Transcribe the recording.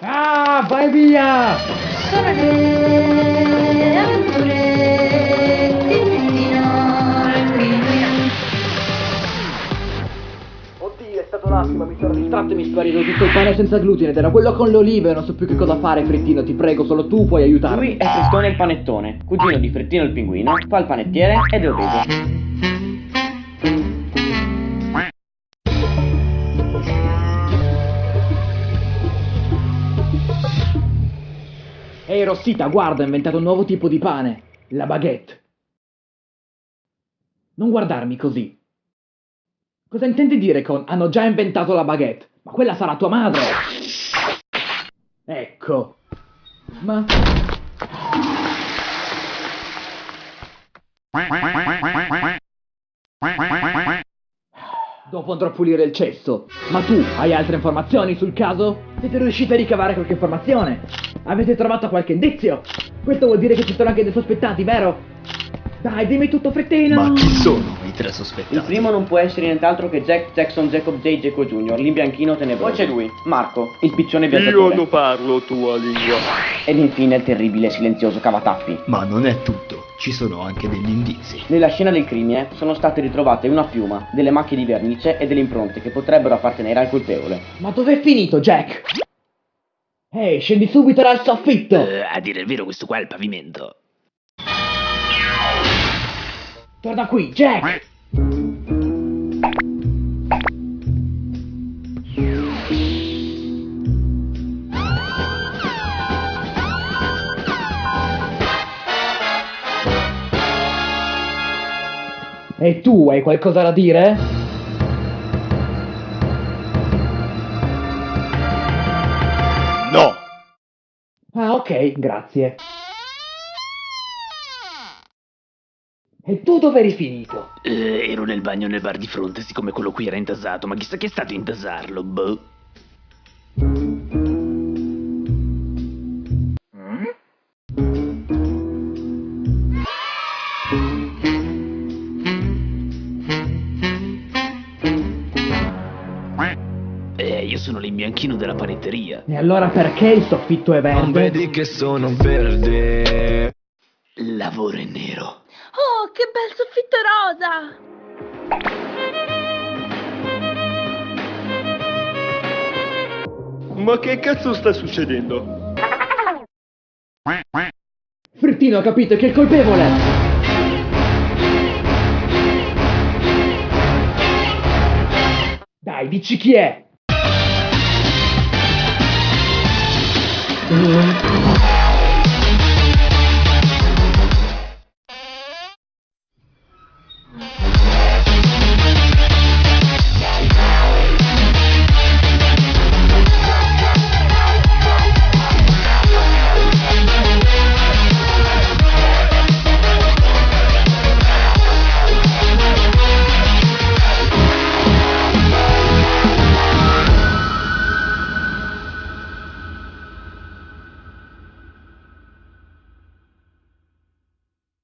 Ah, vai via! Sono le avventure di il pinguino. Oddio, è stato un attimo, mi sono distratto e mi è sparito tutto il pane senza glutine ed era quello con le olive, non so più che cosa fare, Frettino, ti prego, solo tu puoi aiutarmi. Lui è Frittone il panettone, cugino di Frettino il pinguino, fa il panettiere ed è obeso. Ehi Rossita, guarda, ho inventato un nuovo tipo di pane, la baguette. Non guardarmi così. Cosa intendi dire con hanno già inventato la baguette? Ma quella sarà tua madre! Ecco. Ma... Dopo andrò a pulire il cesso. Ma tu hai altre informazioni sul caso? Siete riusciti a ricavare qualche informazione? Avete trovato qualche indizio? Questo vuol dire che ci sono anche dei sospettati, vero? Dai, dimmi tutto frettino! Ma chi sono i tre Il sospettati? primo non può essere nient'altro che Jack Jackson Jacob J. Jaco Jr., l'imbianchino tenebroso. Poi c'è lui, Marco, il piccione Io viaggiatore. non parlo tua lingua. Ed infine il terribile e silenzioso Cavataffi. Ma non è tutto, ci sono anche degli indizi. Nella scena del crimine sono state ritrovate una piuma, delle macchie di vernice e delle impronte che potrebbero appartenere al colpevole. Ma dov'è finito, Jack? Ehi, scendi subito dal soffitto! Eh, a dire il vero, questo qua è il pavimento. Torna qui, Jack! E tu hai qualcosa da dire? No! Ah, ok, grazie. E tu dove eri finito? Eh, ero nel bagno nel bar di fronte, siccome quello qui era intasato, ma chissà che è stato intasarlo, boh. Sono l'imbianchino della panetteria. E allora perché il soffitto è verde? Non vedi che sono verde? Lavoro in nero. Oh, che bel soffitto rosa! Ma che cazzo sta succedendo? Frittino ha capito che è il colpevole! Dai, dici chi è! Cũng.